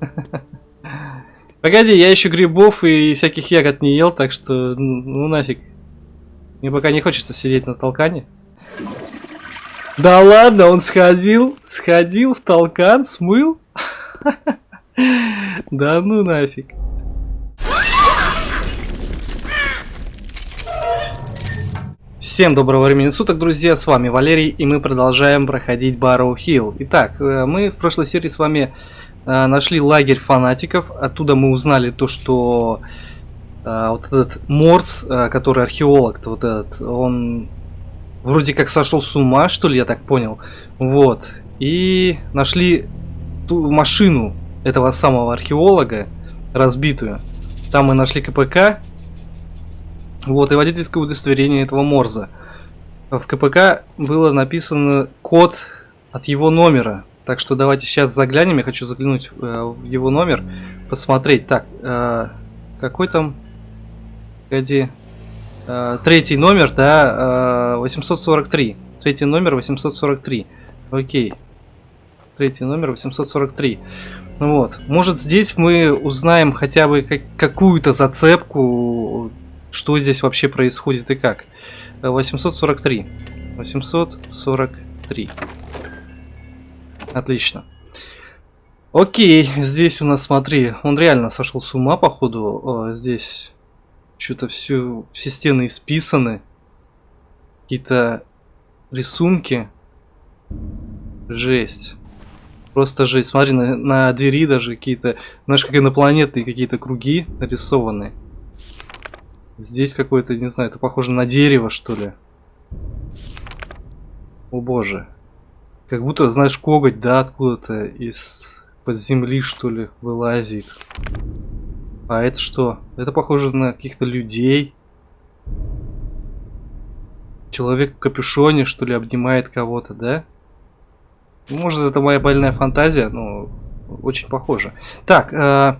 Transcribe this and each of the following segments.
Погоди, я еще грибов и всяких ягод не ел, так что ну нафиг. Мне пока не хочется сидеть на толкане. Да ладно, он сходил, сходил в толкан, смыл? Да ну нафиг. Всем доброго времени суток, друзья, с вами Валерий, и мы продолжаем проходить Барроу Хилл. Итак, э, мы в прошлой серии с вами нашли лагерь фанатиков, оттуда мы узнали то, что э, вот этот Морс, э, который археолог, вот этот, он вроде как сошел с ума, что ли, я так понял. Вот, и нашли ту машину этого самого археолога, разбитую. Там мы нашли КПК, вот, и водительское удостоверение этого Морза. В КПК было написано код от его номера. Так что давайте сейчас заглянем. Я хочу заглянуть э, в его номер, посмотреть. Так, э, какой там... Погоди. Э, третий номер, да, э, 843. Третий номер 843. Окей. Третий номер 843. Ну вот. Может здесь мы узнаем хотя бы как какую-то зацепку что здесь вообще происходит и как. 843. 843. Отлично. Окей, здесь у нас, смотри, он реально сошел с ума, походу. Здесь что-то все, все стены исписаны. Какие-то рисунки. Жесть. Просто жесть. Смотри, на, на двери даже какие-то, знаешь, как инопланетные какие-то круги нарисованы. Здесь какое-то, не знаю, это похоже на дерево, что ли. О боже. Как будто, знаешь, коготь, да, откуда-то из под земли, что ли, вылазит. А это что? Это похоже на каких-то людей. Человек в капюшоне, что ли, обнимает кого-то, да? Может, это моя больная фантазия, но очень похоже. Так, э,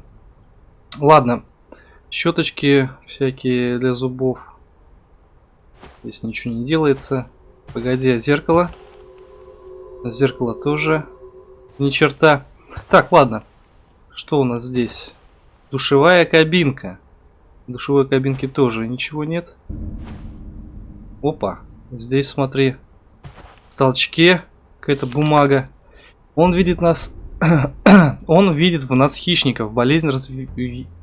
ладно. Щеточки всякие для зубов. Здесь ничего не делается. Погоди, а зеркало? Зеркало тоже ни черта. Так, ладно. Что у нас здесь? Душевая кабинка. В душевой кабинке тоже ничего нет. Опа. Здесь, смотри, в толчке какая-то бумага. Он видит нас он видит в нас хищников, болезнь, разв...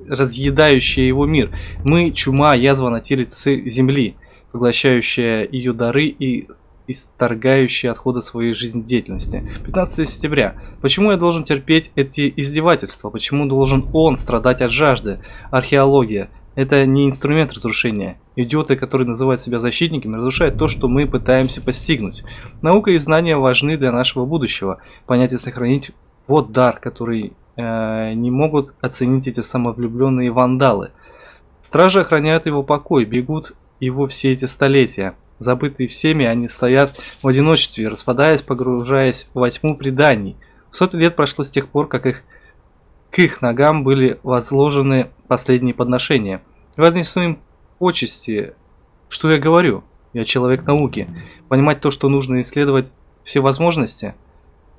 разъедающая его мир. Мы чума, язва на теле земли, поглощающая ее дары и исторгающие отходы своей жизнедеятельности. 15 сентября. Почему я должен терпеть эти издевательства? Почему должен он страдать от жажды? Археология. Это не инструмент разрушения. Идиоты, которые называют себя защитниками, разрушают то, что мы пытаемся постигнуть. Наука и знания важны для нашего будущего. Понять и сохранить вот дар, который э, не могут оценить эти самовлюбленные вандалы. Стражи охраняют его покой, бегут его все эти столетия. Забытые всеми, они стоят в одиночестве, распадаясь, погружаясь во тьму преданий. Сотни лет прошло с тех пор, как их, к их ногам были возложены последние подношения. Вознесу им почести. Что я говорю? Я человек науки. Понимать то, что нужно исследовать все возможности –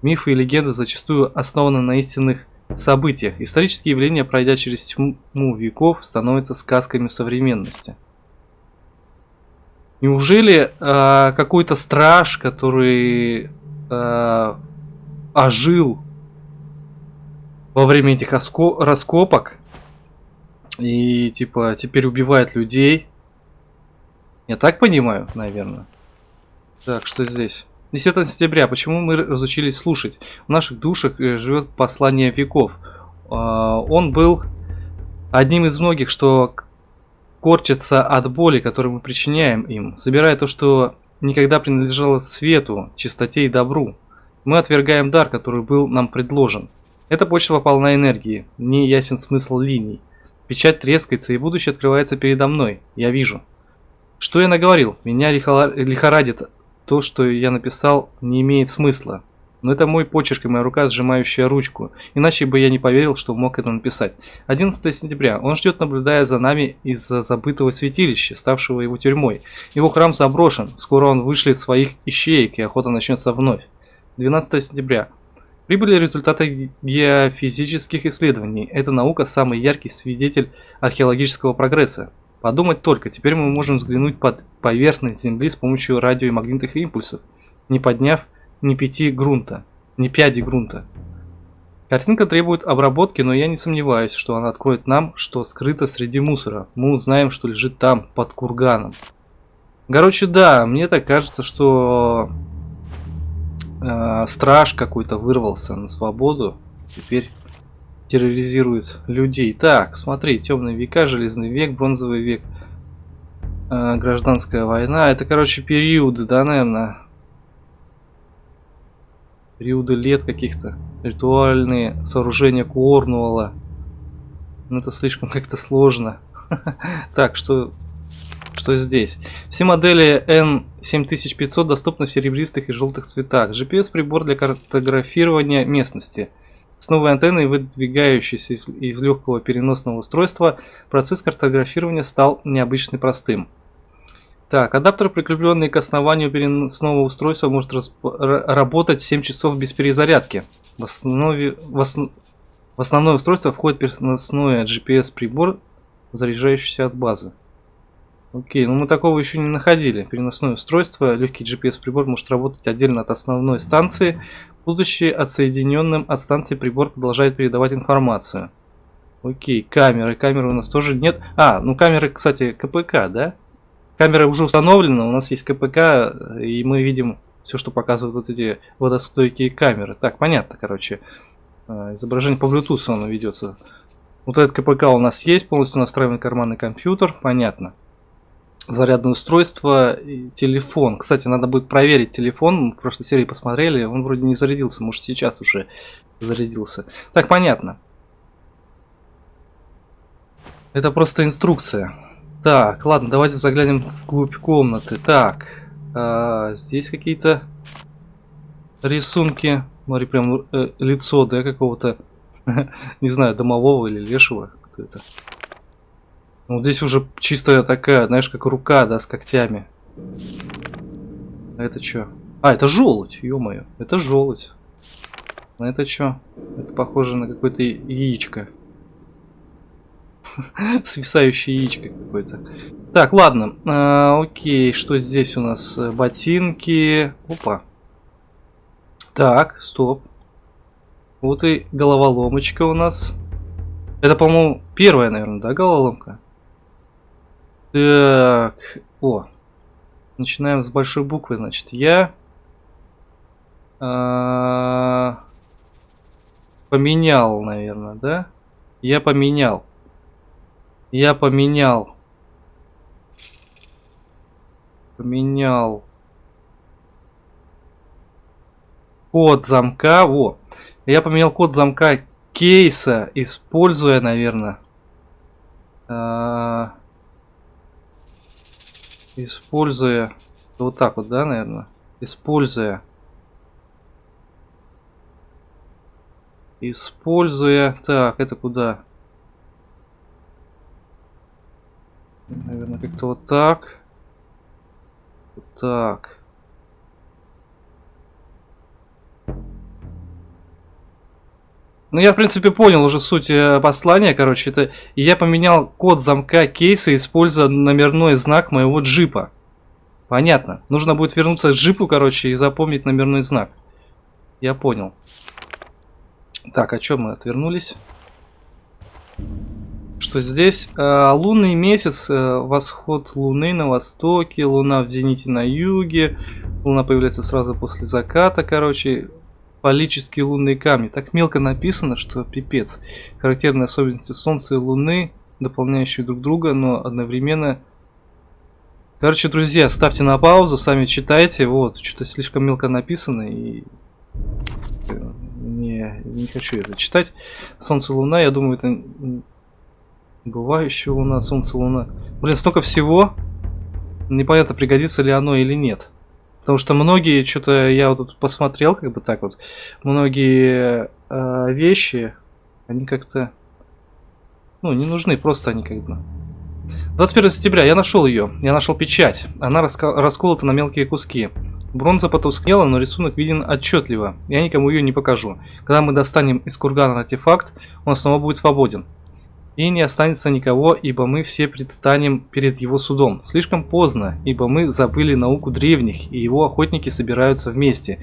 Мифы и легенды зачастую основаны на истинных событиях. Исторические явления, пройдя через тьму веков, становятся сказками современности. Неужели э, какой-то страж, который э, ожил во время этих раскопок и типа теперь убивает людей? Я так понимаю, наверное. Так, что здесь? 10 сентября. Почему мы разучились слушать? В наших душах э, живет послание веков. А, он был одним из многих, что корчится от боли, которую мы причиняем им, собирая то, что никогда принадлежало свету, чистоте и добру. Мы отвергаем дар, который был нам предложен. Эта почва полна энергии, не ясен смысл линий. Печать трескается, и будущее открывается передо мной. Я вижу. Что я наговорил? Меня лихорадит то, что я написал, не имеет смысла. Но это мой почерк и моя рука, сжимающая ручку. Иначе бы я не поверил, что мог это написать. 11 сентября. Он ждет, наблюдая за нами из-за забытого святилища, ставшего его тюрьмой. Его храм заброшен. Скоро он вышлет своих ищеек, и охота начнется вновь. 12 сентября. Прибыли результаты геофизических исследований. Эта наука самый яркий свидетель археологического прогресса. Подумать только, теперь мы можем взглянуть под поверхность Земли с помощью радио и магнитных импульсов, не подняв ни пяти грунта, ни пяди грунта. Картинка требует обработки, но я не сомневаюсь, что она откроет нам, что скрыто среди мусора. Мы узнаем, что лежит там, под курганом. Короче, да, мне так кажется, что э, страж какой-то вырвался на свободу. Теперь терроризирует людей. Так, смотри, темные века, железный век, бронзовый век, э, гражданская война. Это, короче, периоды, да, наверное? Периоды лет каких-то. Ритуальные сооружения Корнуолла. Ну, это слишком как-то сложно. Так, что что здесь. Все модели N7500 доступны в серебристых и желтых цветах. GPS-прибор для картографирования местности. С новой антенной, выдвигающейся из, из легкого переносного устройства, процесс картографирования стал необычно простым. Так, адаптер, прикрепленный к основанию переносного устройства, может работать 7 часов без перезарядки. В, основе, в, основ, в основное устройство входит переносной GPS-прибор, заряжающийся от базы. Окей, ну мы такого еще не находили. Переносное устройство, легкий GPS-прибор может работать отдельно от основной станции, Будучи отсоединенным от станции, прибор продолжает передавать информацию. Окей, камеры. Камеры у нас тоже нет. А, ну камеры, кстати, КПК, да? Камера уже установлена, у нас есть КПК, и мы видим все, что показывают вот эти водостойкие камеры. Так, понятно, короче. А, изображение по Bluetooth оно ведется. Вот этот КПК у нас есть, полностью настраиваемый карманный компьютер, понятно зарядное устройство телефон. Кстати, надо будет проверить телефон. Мы в прошлой серии посмотрели, он вроде не зарядился, может сейчас уже зарядился. Так, понятно. Это просто инструкция. Так, ладно, давайте заглянем вглубь комнаты. Так, а, здесь какие-то рисунки. Смотри, прям э, лицо, да, какого-то, не знаю, домового или лешего. Кто это? Ну, здесь уже чистая такая, знаешь, как рука, да, с когтями. А это что? А, это желудь, ё-моё. Это желудь. А это что? Это похоже на какое-то яичко. Свисающее яичко какое-то. Так, ладно. А, окей, что здесь у нас? Ботинки. Опа. Так, стоп. Вот и головоломочка у нас. Это, по-моему, первая, наверное, да, головоломка? Так, о. Начинаем с большой буквы, значит. Я а, поменял, наверное, да? Я поменял. Я поменял. Поменял. Код замка. Во. Я поменял код замка кейса, используя, наверное. А, используя вот так вот, да, наверное, используя используя, так, это куда? Наверное, как-то вот так. Вот так. Ну, я, в принципе, понял уже суть э, послания, короче, это я поменял код замка кейса, используя номерной знак моего джипа. Понятно. Нужно будет вернуться к джипу, короче, и запомнить номерной знак. Я понял. Так, о чем мы отвернулись? Что здесь? Э, лунный месяц, э, восход луны на востоке, луна в зените на юге. Луна появляется сразу после заката, короче Полические лунные камни. Так мелко написано, что пипец. Характерные особенности Солнца и Луны, дополняющие друг друга, но одновременно... Короче, друзья, ставьте на паузу, сами читайте. Вот, что-то слишком мелко написано и... Не, не хочу это читать. Солнце, Луна, я думаю, это... Бывающая Луна, Солнце, Луна. Блин, столько всего. Непонятно, пригодится ли оно или нет. Потому что многие, что-то я вот тут посмотрел, как бы так вот, многие э, вещи, они как-то, ну, не нужны, просто они как бы. 21 сентября, я нашел ее, я нашел печать, она расколота на мелкие куски. Бронза потускнела, но рисунок виден отчетливо. Я никому ее не покажу. Когда мы достанем из кургана артефакт, он снова будет свободен. И не останется никого, ибо мы все предстанем перед его судом. Слишком поздно, ибо мы забыли науку древних, и его охотники собираются вместе.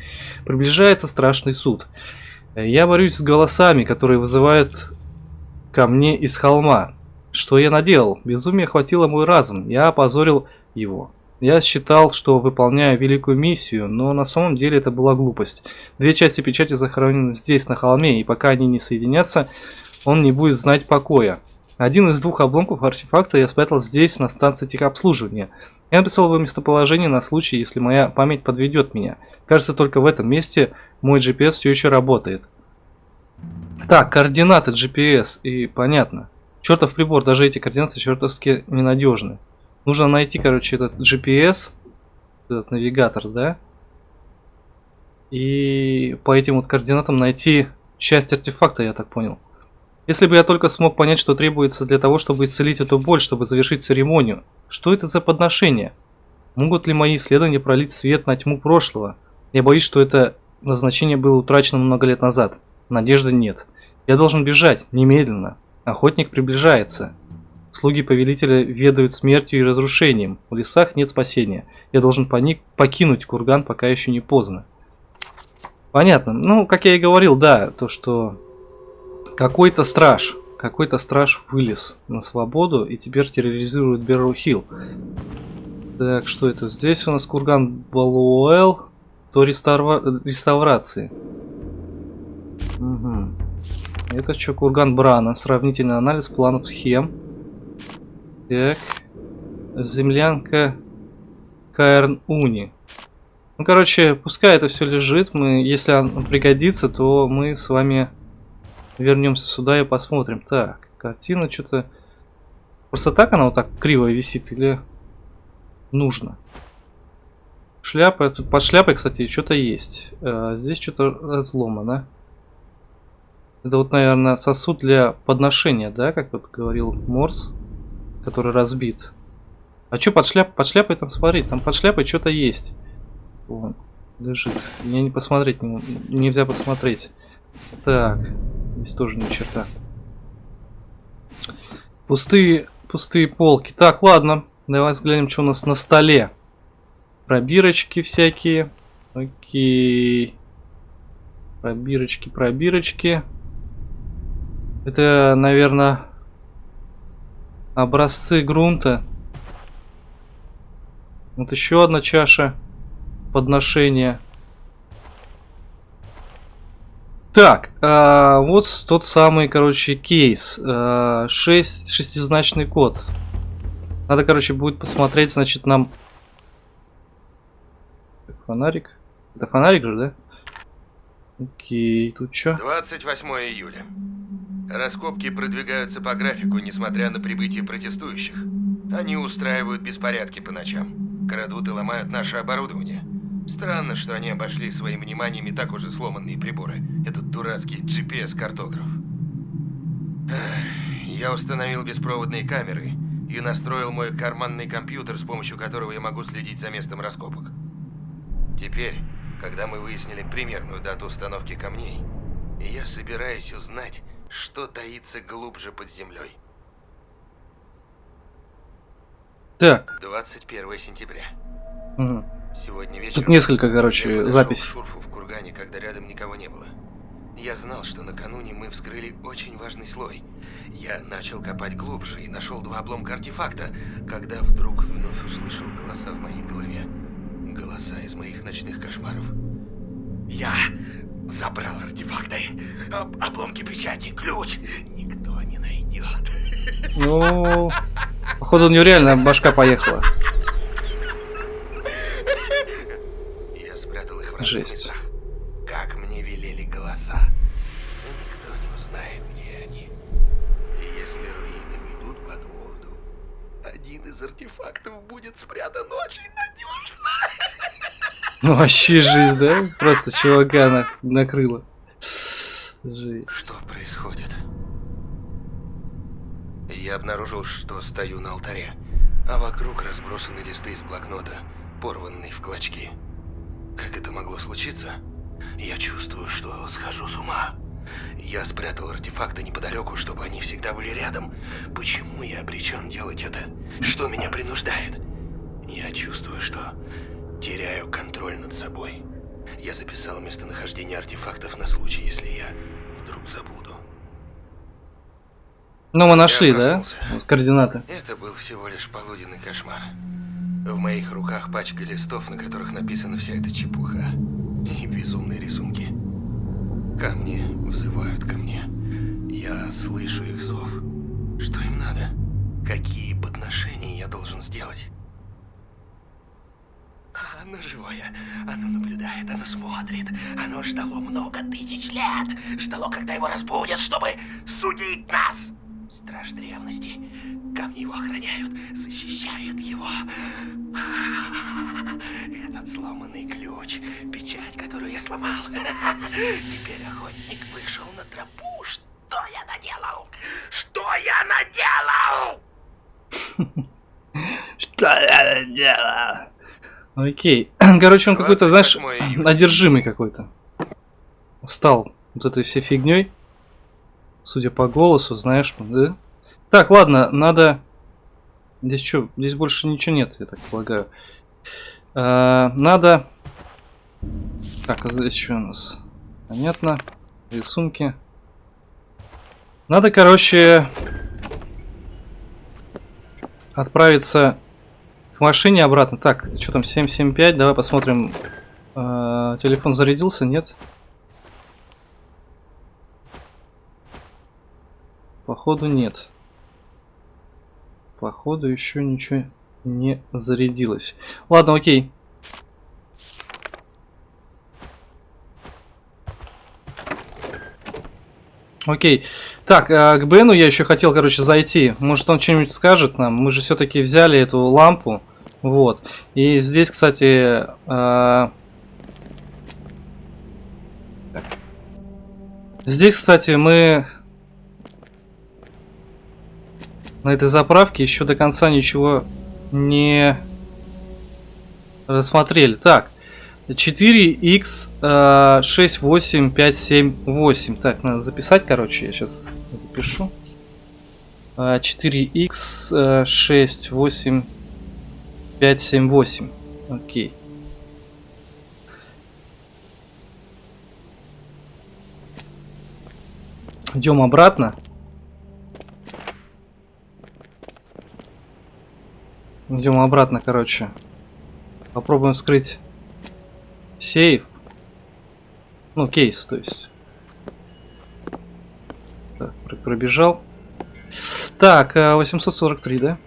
Приближается страшный суд. Я борюсь с голосами, которые вызывают ко мне из холма. Что я наделал? Безумие охватило мой разум. Я опозорил его. Я считал, что выполняю великую миссию, но на самом деле это была глупость. Две части печати захоронены здесь, на холме, и пока они не соединятся, он не будет знать покоя. Один из двух обломков артефакта я спрятал здесь, на станции техобслуживания. Я написал его местоположение на случай, если моя память подведет меня. Кажется, только в этом месте мой GPS все еще работает. Так, координаты GPS, и понятно. Чертов прибор, даже эти координаты чертовски ненадежны. Нужно найти, короче, этот GPS, этот навигатор, да? И по этим вот координатам найти часть артефакта, я так понял. Если бы я только смог понять, что требуется для того, чтобы исцелить эту боль, чтобы завершить церемонию. Что это за подношение? Могут ли мои исследования пролить свет на тьму прошлого? Я боюсь, что это назначение было утрачено много лет назад. Надежды нет. Я должен бежать, немедленно. Охотник приближается. Слуги повелителя ведают смертью и разрушением. В лесах нет спасения. Я должен поник покинуть курган, пока еще не поздно. Понятно. Ну, как я и говорил, да, то, что какой-то страж, какой-то страж вылез на свободу и теперь терроризирует Берроу Хилл. Так, что это? Здесь у нас курган Балуэл, то реставра... реставрации. Угу. Это что, курган Брана, сравнительный анализ планов схем. Так. Землянка Каэрн Уни. Ну, короче, пускай это все лежит. Мы, если он пригодится, то мы с вами вернемся сюда и посмотрим. Так, картина что-то... Просто так она вот так криво висит или нужно? Шляпа, под шляпой, кстати, что-то есть. А, здесь что-то разломано. Это вот, наверное, сосуд для подношения, да, как вот говорил Морс который разбит. А что под шляпой? Под шляпой там смотри, там под шляпой что-то есть. Вон, лежит. Мне не посмотреть, не, нельзя посмотреть. Так, здесь тоже ни черта. Пустые, пустые полки. Так, ладно, давай взглянем, что у нас на столе. Пробирочки всякие. Окей. Пробирочки, пробирочки. Это, наверное, Образцы грунта. Вот еще одна чаша подношения. Так, а, вот тот самый, короче, кейс. А, 6, шестизначный код. Надо, короче, будет посмотреть, значит, нам... Фонарик. Это фонарик же, да? Окей, тут что? 28 июля. Раскопки продвигаются по графику, несмотря на прибытие протестующих. Они устраивают беспорядки по ночам, крадут и ломают наше оборудование. Странно, что они обошли своим вниманием и так уже сломанные приборы. Этот дурацкий GPS-картограф. Я установил беспроводные камеры и настроил мой карманный компьютер, с помощью которого я могу следить за местом раскопок. Теперь, когда мы выяснили примерную дату установки камней, я собираюсь узнать, что таится глубже под землей. Так. 21 сентября. Угу. Сегодня вечером... Тут несколько, короче, записей. Шурфу в кургане, когда рядом никого не было. Я знал, что накануне мы вскрыли очень важный слой. Я начал копать глубже и нашел два обломка артефакта, когда вдруг вновь услышал голоса в моей голове. Голоса из моих ночных кошмаров. Я Забрал артефакты, об обломки печати, ключ. Никто не найдет. Ну, походу у него реально башка поехала. Я спрятал их в Жесть. как мне велели голоса. Но никто не узнает, где они. И если руины уйдут под воду, один из артефактов будет спрятан очень надежно. Ну вообще жизнь, да? Просто чувака на... накрыло. Жизнь. Что происходит? Я обнаружил, что стою на алтаре, а вокруг разбросаны листы из блокнота, порванные в клочки. Как это могло случиться? Я чувствую, что схожу с ума. Я спрятал артефакты неподалеку, чтобы они всегда были рядом. Почему я обречен делать это? Что меня принуждает? Я чувствую, что теряю контроль над собой. Я записал местонахождение артефактов на случай, если я вдруг забуду. Ну, мы нашли, да? Вот координаты. Это был всего лишь полуденный кошмар. В моих руках пачка листов, на которых написана вся эта чепуха. И безумные рисунки. Камни взывают ко мне. Я слышу их зов. Что им надо? Какие подношения я должен сделать? Оно живое. Оно наблюдает, оно смотрит. Оно ждало много тысяч лет. Ждало, когда его разбудят, чтобы судить нас. Страж древности. Камни его охраняют, защищают его. Этот сломанный ключ, печать, которую я сломал. Теперь охотник вышел на тропу. Что я наделал? Что я наделал? Что я делаю? Окей. Короче, он какой-то, знаешь, 28 июля. одержимый какой-то. Стал вот этой всей фигней. Судя по голосу, знаешь, да? Так, ладно, надо... Здесь что? Здесь больше ничего нет, я так полагаю. А, надо... Так, а здесь что у нас? Понятно. Рисунки. Надо, короче, отправиться к машине обратно. Так, что там, 775, давай посмотрим. А, телефон зарядился, нет? Походу нет. Походу еще ничего не зарядилось. Ладно, окей. Окей. Так, а, к Бену я еще хотел, короче, зайти. Может, он что-нибудь скажет нам? Мы же все-таки взяли эту лампу. Вот. И здесь, кстати... так. Здесь, кстати, мы на этой заправке еще до конца ничего не рассмотрели. Так, 4x э, 68578. Так, надо записать, короче, я сейчас запишу. Э, 4x э, 68578. Окей. Идем обратно. Идем обратно, короче. Попробуем вскрыть сейф. Ну, кейс, то есть. Так, пр- пробежал. Так, а, 843, да?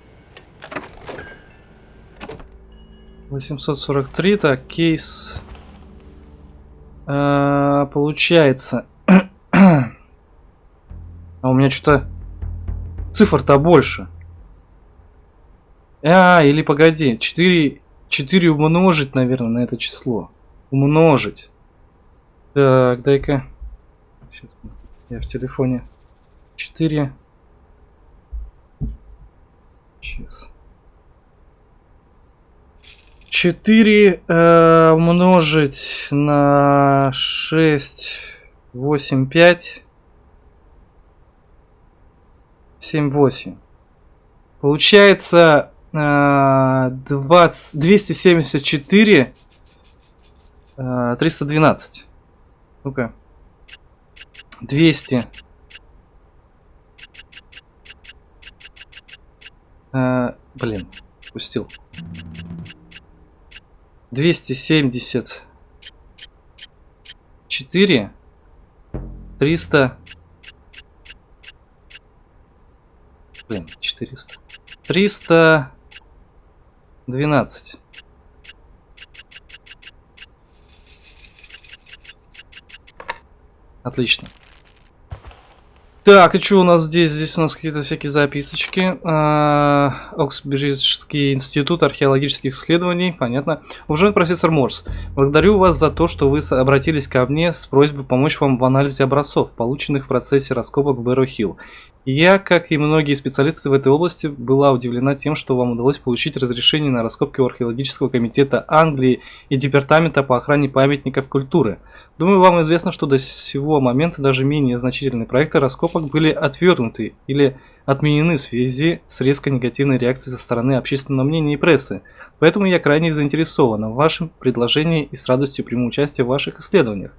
843, так, кейс. А, получается. а у меня что-то цифр-то больше. А, или погоди, 4, 4 умножить, наверное, на это число. Умножить. Так, дай-ка. Сейчас я в телефоне. 4. Сейчас. 4 э, умножить на 6, 8, 5, 7, 8. Получается 20, 274 э, 312. Ну-ка. 200. Э, блин, пустил. 274 300 блин 400 312 Отлично. Так, и что у нас здесь? Здесь у нас какие-то всякие записочки. А, Оксбриджский институт археологических исследований, понятно. Уважаемый профессор Морс, благодарю вас за то, что вы обратились ко мне с просьбой помочь вам в анализе образцов, полученных в процессе раскопок в Бэрро Хилл. Я, как и многие специалисты в этой области, была удивлена тем, что вам удалось получить разрешение на раскопки у археологического комитета Англии и Департамента по охране памятников культуры. Думаю, вам известно, что до сего момента даже менее значительные проекты раскопок были отвергнуты или отменены в связи с резко негативной реакцией со стороны общественного мнения и прессы. Поэтому я крайне заинтересована в вашем предложении и с радостью приму участие в ваших исследованиях.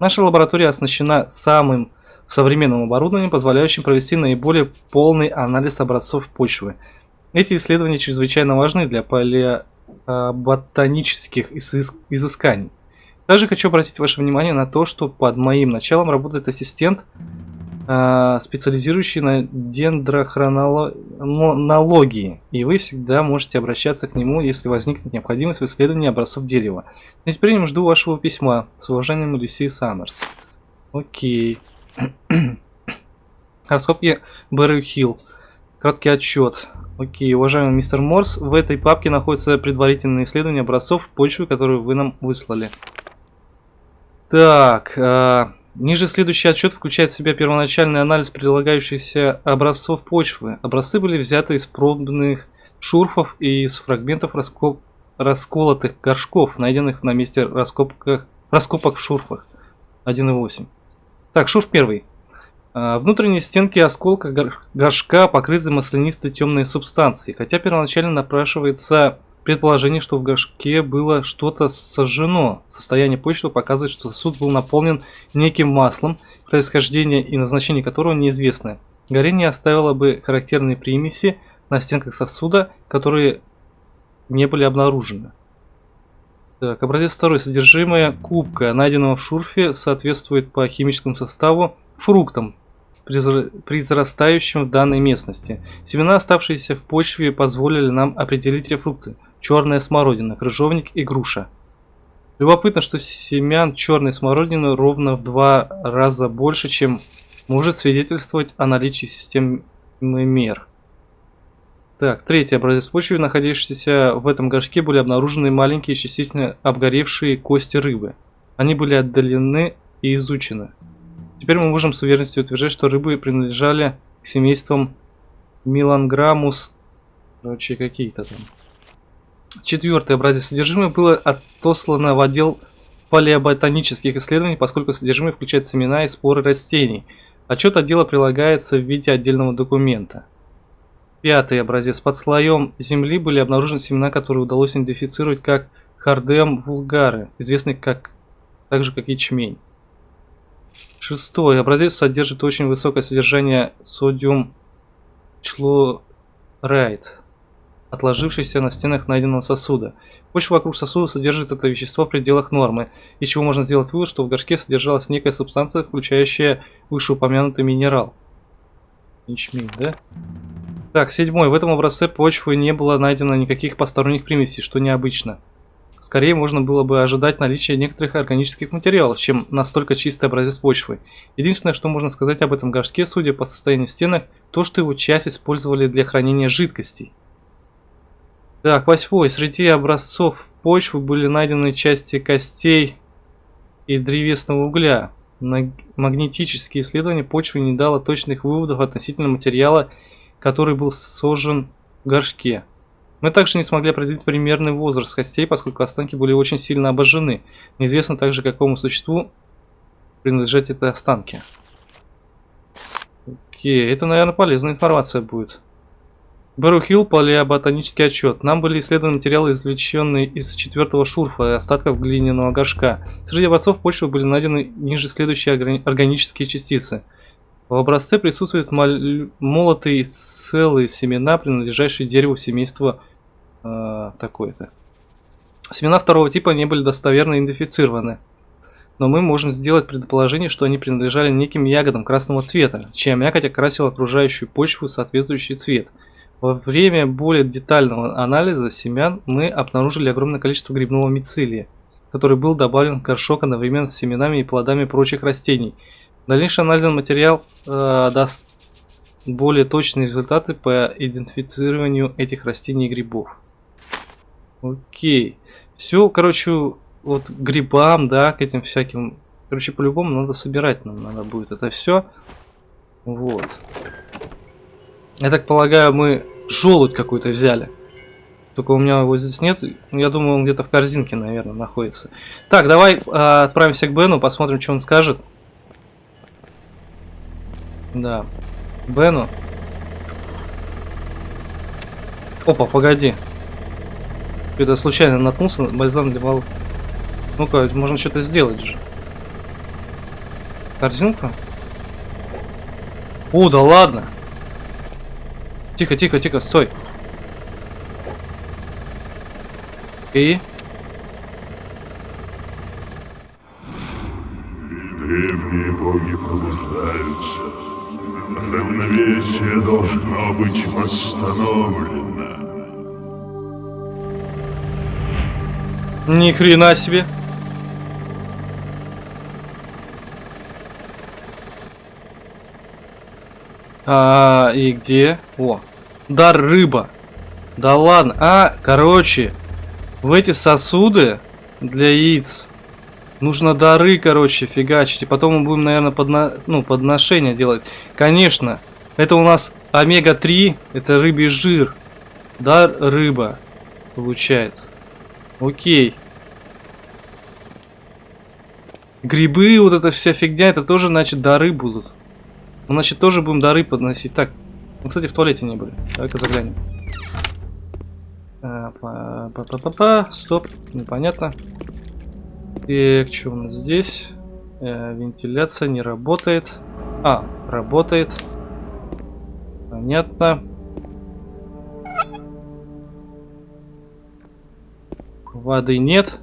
Наша лаборатория оснащена самым современным оборудованием, позволяющим провести наиболее полный анализ образцов почвы. Эти исследования чрезвычайно важны для палеоботанических изысканий. Также хочу обратить ваше внимание на то, что под моим началом работает ассистент, а, специализирующий на дендрохронологии, и вы всегда можете обращаться к нему, если возникнет необходимость в исследовании образцов дерева. С нетерпением жду вашего письма. С уважением, Люси Саммерс. Окей. Раскопки Бэрри Хилл. Краткий отчет. Окей, уважаемый мистер Морс, в этой папке находятся предварительные исследования образцов почвы, которые вы нам выслали. Так, э, ниже следующий отчет включает в себя первоначальный анализ прилагающихся образцов почвы. Образцы были взяты из пробных шурфов и из фрагментов раскоп... расколотых горшков, найденных на месте раскопок, раскопок в шурфах 1.8. Так, шурф первый. А, внутренние стенки осколка горшка покрыты маслянистой темной субстанцией, хотя первоначально напрашивается предположение, что в горшке было что-то сожжено. Состояние почвы показывает, что сосуд был наполнен неким маслом, происхождение и назначение которого неизвестно. Горение оставило бы характерные примеси на стенках сосуда, которые не были обнаружены. Так, образец второй. Содержимое кубка, найденного в шурфе, соответствует по химическому составу фруктам, произрастающим в данной местности. Семена, оставшиеся в почве, позволили нам определить фрукты. Черная смородина, крыжовник и груша. Любопытно, что семян черной смородины ровно в два раза больше, чем может свидетельствовать о наличии системы мер. Так, третий образец почвы, находившийся в этом горшке, были обнаружены маленькие частично обгоревшие кости рыбы. Они были отдалены и изучены. Теперь мы можем с уверенностью утверждать, что рыбы принадлежали к семействам Миланграмус, короче, какие-то там. Четвертый образец содержимое было отослано в отдел палеоботанических исследований, поскольку содержимое включает семена и споры растений. Отчет отдела прилагается в виде отдельного документа. Пятый образец. Под слоем земли были обнаружены семена, которые удалось идентифицировать как хардем вулгары, известный как, так же как ячмень. Шестой. Образец содержит очень высокое содержание содиум члорайд, отложившийся на стенах найденного сосуда. Почва вокруг сосуда содержит это вещество в пределах нормы, из чего можно сделать вывод, что в горшке содержалась некая субстанция, включающая вышеупомянутый минерал. Ячмень, да? Так, седьмой. В этом образце почвы не было найдено никаких посторонних примесей, что необычно. Скорее можно было бы ожидать наличия некоторых органических материалов, чем настолько чистый образец почвы. Единственное, что можно сказать об этом горшке, судя по состоянию стенок, то, что его часть использовали для хранения жидкостей. Так, восьмой. Среди образцов почвы были найдены части костей и древесного угля. Магнетические исследования почвы не дало точных выводов относительно материала который был сожжен в горшке. Мы также не смогли определить примерный возраст костей, поскольку останки были очень сильно обожжены. Неизвестно также, какому существу принадлежат эти останки. Окей, это, наверное, полезная информация будет. Бэру Хилл, палеоботанический отчет. Нам были исследованы материалы, извлеченные из четвертого шурфа и остатков глиняного горшка. Среди образцов почвы были найдены ниже следующие органические частицы – в образце присутствуют молотые целые семена, принадлежащие дереву семейства э, такое-то. Семена второго типа не были достоверно идентифицированы, но мы можем сделать предположение, что они принадлежали неким ягодам красного цвета, чья мякоть окрасила окружающую почву соответствующий цвет. Во время более детального анализа семян мы обнаружили огромное количество грибного мицелия, который был добавлен в горшок одновременно с семенами и плодами прочих растений – Дальнейший анализ материал э, даст более точные результаты по идентифицированию этих растений и грибов. Окей. Все, короче, вот грибам, да, к этим всяким. Короче, по-любому надо собирать нам надо будет это все. Вот. Я так полагаю, мы желудь какой-то взяли. Только у меня его здесь нет. Я думаю, он где-то в корзинке, наверное, находится. Так, давай э, отправимся к Бену, посмотрим, что он скажет. Да. Бену. Опа, погоди. Это случайно наткнулся, бальзам волос. Ну-ка, можно что-то сделать же. Корзинку? О, да ладно. Тихо, тихо, тихо, стой. И? Древние боги пробуждаются. Равновесие должно быть восстановлено. Ни хрена себе. А, и где? О, дар рыба. Да ладно. А, короче, в эти сосуды для яиц нужно дары, короче, фигачить. И потом мы будем, наверное, подно... ну, подношение делать. Конечно, это у нас омега-3, это рыбий жир. Дар рыба, получается. Окей. Грибы, вот эта вся фигня, это тоже, значит, дары будут. Мы, значит, тоже будем дары подносить. Так, мы, кстати, в туалете не были. Давай-ка заглянем. Па-па-па-па-па. Стоп, непонятно. Так, что у нас здесь? Э, вентиляция не работает. А, работает. Понятно. Воды нет.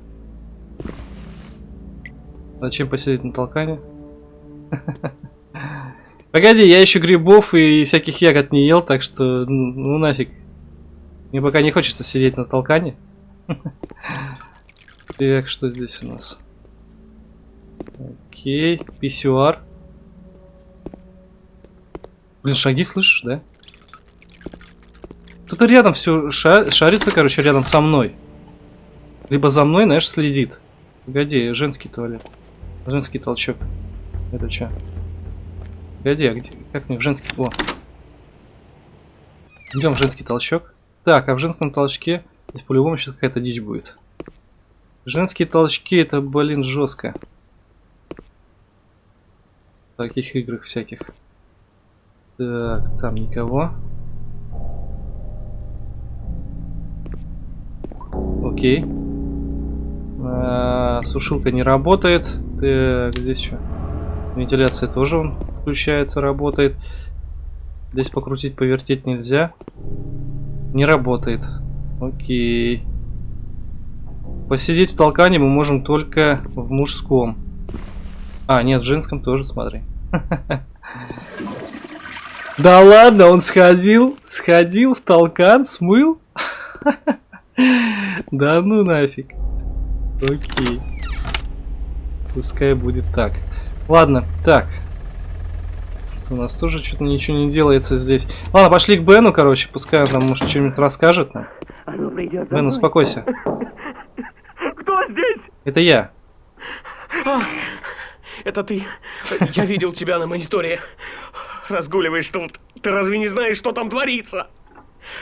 Зачем посидеть на толкане? Погоди, я еще грибов и всяких ягод не ел, так что ну нафиг. Мне пока не хочется сидеть на толкане. Так, что здесь у нас? Окей, писюар. Блин, шаги слышишь, да? Кто-то рядом все шарится, короче, рядом со мной. Либо за мной, знаешь, следит. Погоди, женский туалет. Женский толчок. Это что? Погоди, а где? Как мне в женский... О! Идем в женский толчок. Так, а в женском толчке здесь по-любому сейчас какая-то дичь будет. Женские толчки это, блин, жестко. В таких играх всяких. Так, там никого. Окей. А, сушилка не работает. Так, здесь что? Вентиляция тоже он включается, работает. Здесь покрутить, повертеть нельзя. Не работает. Окей. Посидеть в толкане мы можем только в мужском. А, нет, в женском тоже, смотри. Да ладно, он сходил, сходил в толкан, смыл? Да ну нафиг. Окей. Пускай будет так. Ладно, так. У нас тоже что-то ничего не делается здесь. Ладно, пошли к Бену, короче. Пускай он нам, может, что-нибудь расскажет нам. Бен, успокойся. Кто здесь? Это я. А, это ты. Я видел тебя на мониторе. Разгуливаешь тут. Ты разве не знаешь, что там творится?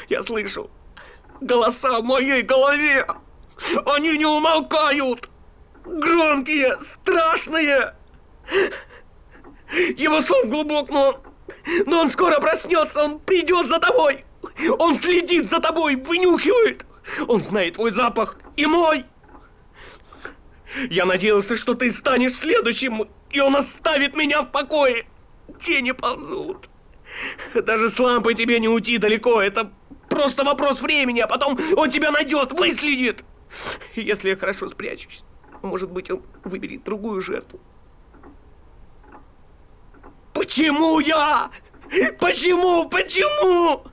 Я слышу голоса в моей голове. Они не умолкают! Громкие, страшные! Его сон глубок, но... Но он скоро проснется, он придет за тобой! Он следит за тобой, вынюхивает! Он знает твой запах и мой! Я надеялся, что ты станешь следующим, и он оставит меня в покое. Тени ползут. Даже с лампой тебе не уйти далеко, это просто вопрос времени, а потом он тебя найдет, выследит. Если я хорошо спрячусь, может быть, он выберет другую жертву. Почему я? Почему? Почему?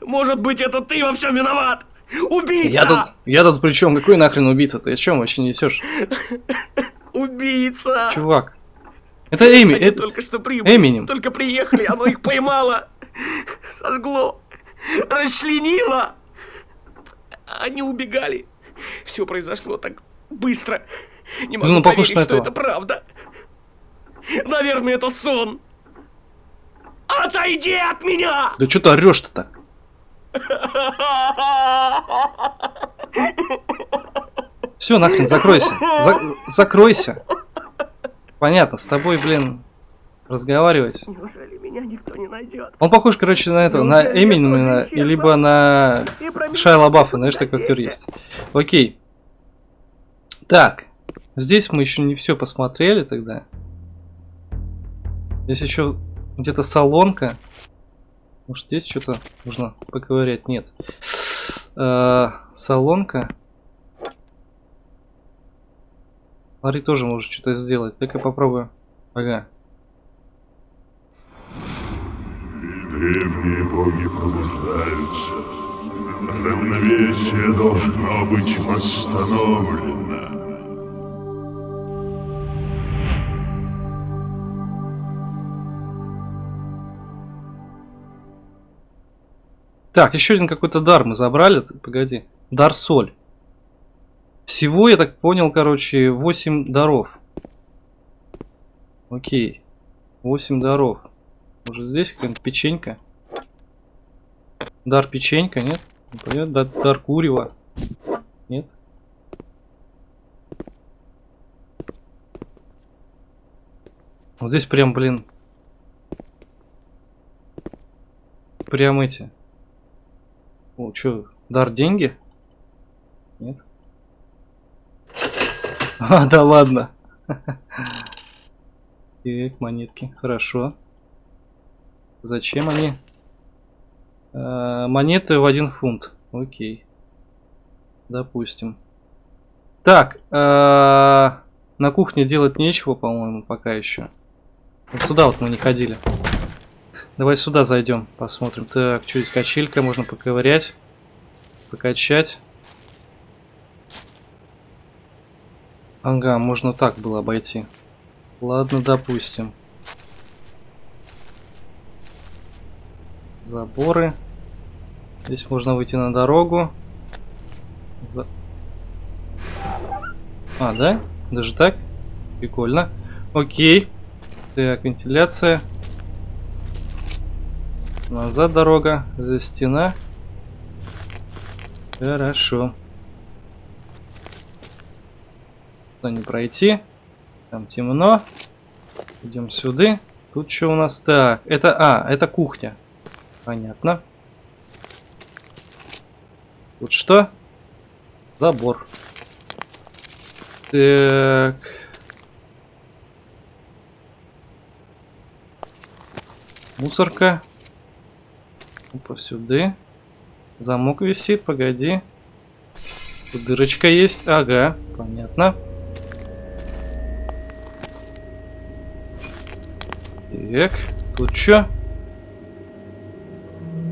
Может быть, это ты во всем виноват? Убийца! Я тут, я тут при чем? Какой нахрен убийца? Ты о чем вообще несешь? Убийца! Чувак. Это Эми. Они это... только что прибыли. Эминем. Только приехали, оно их поймало. Сожгло. Расчленило. Они убегали. Все произошло так быстро. Не могу Ну, поверить, что этого. это правда. Наверное, это сон. Отойди от меня! Да что ты орешь-то так? Все, нахрен, закройся. За- закройся. Понятно, с тобой, блин, разговаривать. Неужели меня никто не найдет? Он похож, короче, на этого, на Эминема, и либо на Шайла Баффа, знаешь, такой актер есть. Окей. Так, здесь мы еще не все посмотрели тогда. Здесь еще где-то салонка. Может, здесь что-то можно поковырять? Нет. Э, салонка. Смотри, тоже может что-то сделать. Так я попробую. Ага. Древние боги пробуждаются. Равновесие должно быть восстановлено. Так, еще один какой-то дар мы забрали. Погоди. Дар соль. Всего, я так понял, короче, 8 даров. Окей. 8 даров. Может здесь какая-нибудь печенька? Дар печенька, нет? Не понятно. Дар, дар курева. Нет? Вот здесь прям, блин. Прям эти. О, что, дар деньги? Нет? А, да ладно. Так, монетки, хорошо. Зачем они? А, монеты в один фунт. Окей. Допустим. Так, а, на кухне делать нечего, по-моему, пока еще. Сюда вот мы не ходили. Давай сюда зайдем, посмотрим. Так, здесь качелька, можно поковырять, покачать. Ага, можно так было обойти. Ладно, допустим. Заборы. Здесь можно выйти на дорогу. За- А, да? Даже так? Прикольно. Окей. Так, вентиляция. Назад дорога. Здесь стена. Хорошо. Туда не пройти. Там темно. Идем сюда. Тут что у нас? Так, это... А, это кухня. Понятно. Тут что? Забор. Так. Мусорка. Опа, сюда. Замок висит, погоди. Тут дырочка есть. Ага, понятно. Так, тут что?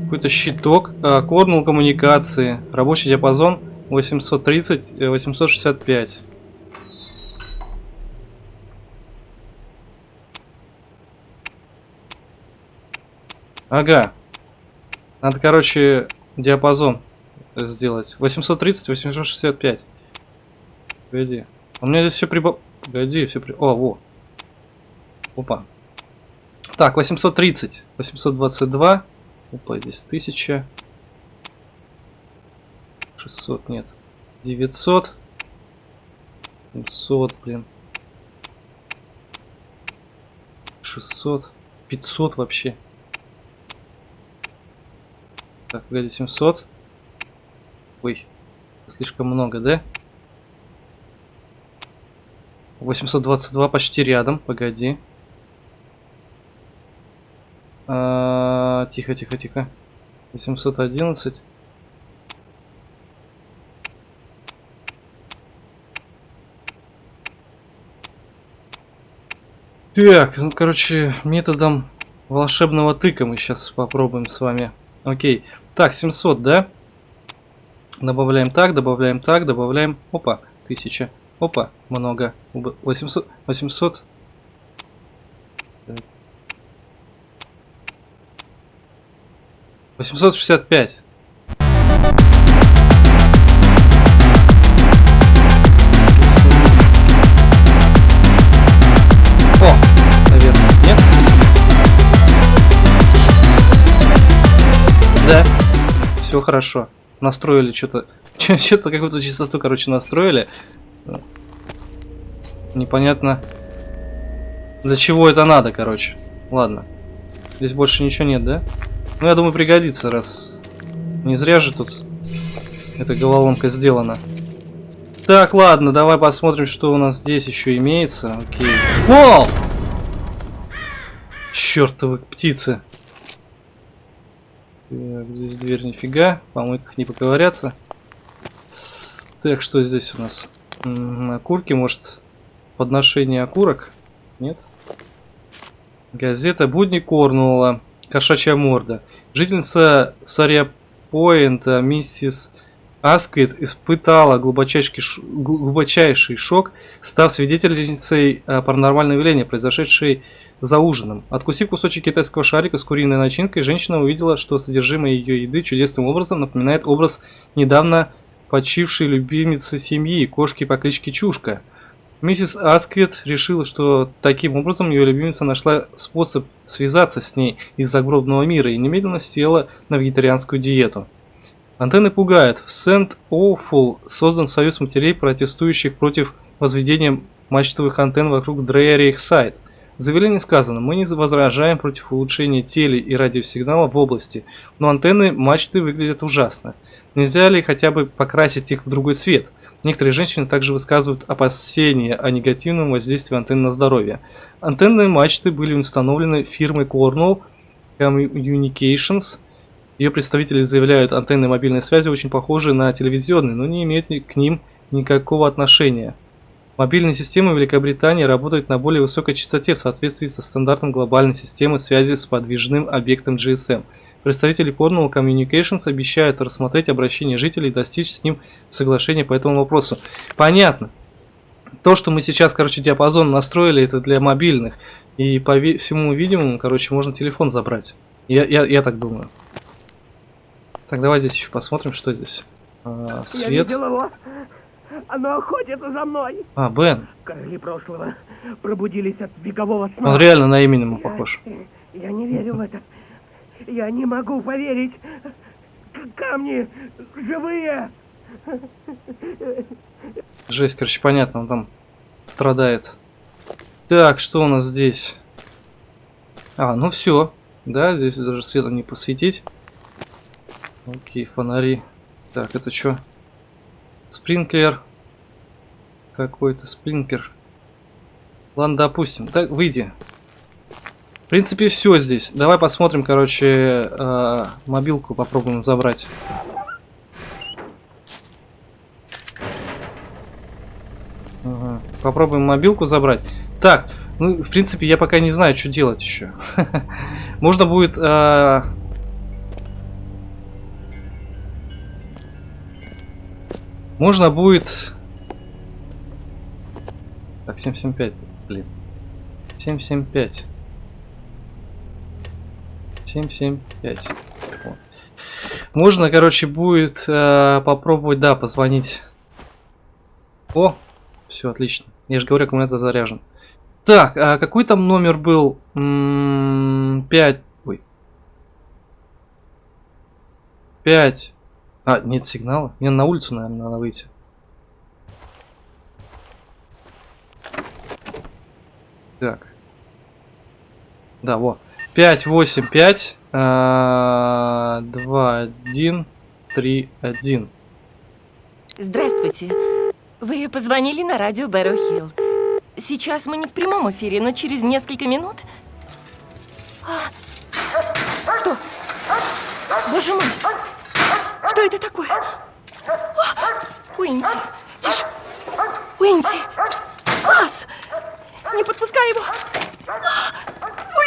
Какой-то щиток. А, корнул коммуникации. Рабочий диапазон 830, э, 865. Ага. Надо, короче, диапазон сделать. 830, 865. Погоди. У меня здесь все прибав... Погоди, все при... О, во. Опа. Так, 830, 822. Опа, здесь 1000. 600, нет. 900. 700, блин. 600. 500 вообще. Так, погоди, 700. Ой, слишком много, да? 822 почти рядом, погоди. А, тихо, тихо, тихо. 811. Так, ну, короче, методом волшебного тыка мы сейчас попробуем с вами. Окей. Так, 700, да? Добавляем так, добавляем так, добавляем... Опа, 1000. Опа, много. Уб- 800, 800. 865. О, наверное, нет? Да. Все хорошо. Настроили что-то. Что-то какую-то частоту, короче, настроили. Непонятно. Для чего это надо, короче. Ладно. Здесь больше ничего нет, да? Ну, я думаю, пригодится, раз... Не зря же тут эта головоломка сделана. Так, ладно, давай посмотрим, что у нас здесь еще имеется. Окей. О! Чертовы птицы. Так, здесь дверь нифига. Помойках не поковыряться. Так, что здесь у нас? Окурки, может, подношение окурок? Нет? Газета «Будни Корнуолла». Кошачья морда. Жительница Сарья-Пойнта, миссис Асквит, испытала глубочайший, глубочайший шок, став свидетельницей э, паранормального явления, произошедшей за ужином. Откусив кусочек китайского шарика с куриной начинкой, женщина увидела, что содержимое ее еды чудесным образом напоминает образ недавно почившей любимицы семьи, кошки по кличке Чушка. Миссис Асквит решила, что таким образом ее любимица нашла способ связаться с ней из загробного мира и немедленно села на вегетарианскую диету. Антенны пугают. В Сент-Оуфул создан союз матерей, протестующих против возведения мачтовых антенн вокруг Дрейерих-Сайт. В заявлении сказано, мы не возражаем против улучшения теле- и радиосигнала в области, но антенны мачты выглядят ужасно. Нельзя ли хотя бы покрасить их в другой цвет? Некоторые женщины также высказывают опасения о негативном воздействии антенн на здоровье. Антенные мачты были установлены фирмой Cornell Communications. Ее представители заявляют, антенны мобильной связи очень похожи на телевизионные, но не имеют к ним никакого отношения. Мобильные системы Великобритании работают на более высокой частоте в соответствии со стандартом глобальной системы связи с подвижным объектом GSM – Представители Cornwall Communications обещают рассмотреть обращение жителей и достичь с ним соглашения по этому вопросу. Понятно. То, что мы сейчас, короче, диапазон настроили, это для мобильных. И по всему видимому, короче, можно телефон забрать. Я, я, я так думаю. Так, давай здесь еще посмотрим, что здесь. А, свет. Я видел его. Оно охотится за мной. А, Бен. Короли прошлого пробудились от векового сна. Он реально на Эминема похож. Я, я не верю в это. Я не могу поверить. Камни живые. Жесть, короче, понятно, он там страдает. Так, что у нас здесь? А, ну все. Да, здесь даже светом не посветить. Окей, фонари. Так, это что? Спринклер. Какой-то спринклер. Ладно, допустим. Так, выйди принципе, все здесь. Давай посмотрим, короче, э, мобилку попробуем забрать. Ага. Попробуем мобилку забрать. Так, ну, в принципе, я пока не знаю, что делать еще. Можно будет... Э... Можно будет... Так, 775, блин. 775. 775. Вот. Можно, короче, будет э, попробовать, да, позвонить. О, все отлично. Я же говорю, аккумулятор заряжен. Так, а какой там номер был? М -м 5. Ой. 5. А, нет сигнала. Мне на улицу, наверное, надо выйти. Так. Да, вот. 5, 8, 5, 2, 1, 3, 1. Здравствуйте. Вы позвонили на радио Бэрроу Хилл. Сейчас мы не в прямом эфире, но через несколько минут... А, что? Боже мой! Что это такое? А, Уинси, тише! Уинси! Вас! Не подпускай его!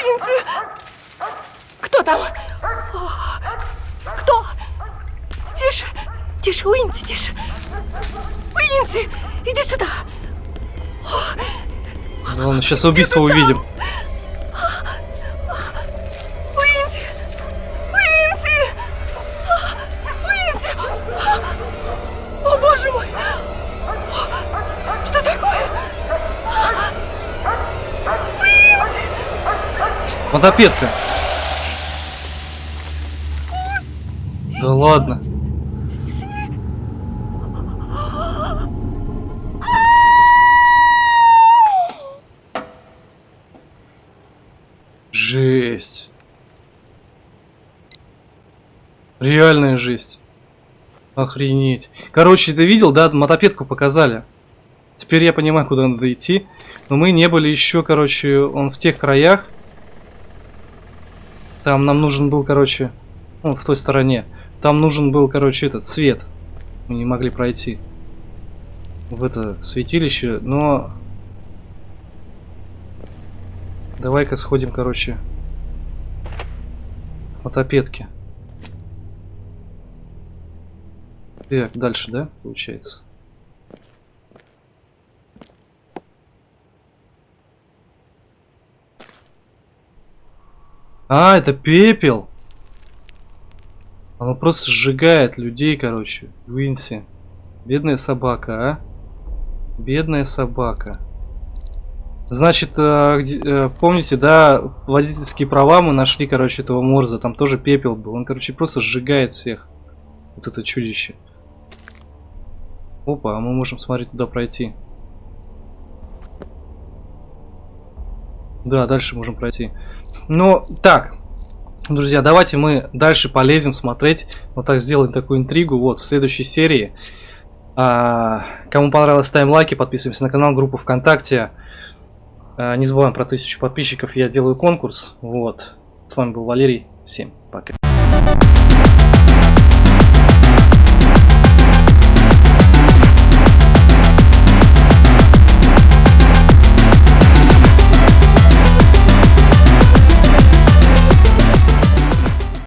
Уинси! Кто там? Кто? Тише! Тише, Уинси, тише! Уинси, иди сюда! Ладно, сейчас убийство увидим. Мотопедка. Да ладно. Жесть. Реальная жесть. Охренеть. Короче, ты видел, да, мотопедку показали. Теперь я понимаю, куда надо идти. Но мы не были еще, короче, он в тех краях. Там нам нужен был, короче, ну, в той стороне. Там нужен был, короче, этот свет. Мы не могли пройти в это святилище, но... Давай-ка сходим, короче, к мотопедке. Так, дальше, да, получается? А, это пепел. Оно просто сжигает людей, короче. Винси. Бедная собака, а? Бедная собака. Значит, э, э, помните, да, водительские права мы нашли, короче, этого Морза. Там тоже пепел был. Он, короче, просто сжигает всех. Вот это чудище. Опа, а мы можем, смотреть, туда пройти. Да, дальше можем пройти. Ну, так, друзья, давайте мы дальше полезем смотреть. Вот так сделаем такую интригу. Вот, в следующей серии. А, кому понравилось, ставим лайки, подписываемся на канал, группу ВКонтакте. А, не забываем про тысячу подписчиков, я делаю конкурс. Вот, с вами был Валерий. Всем пока.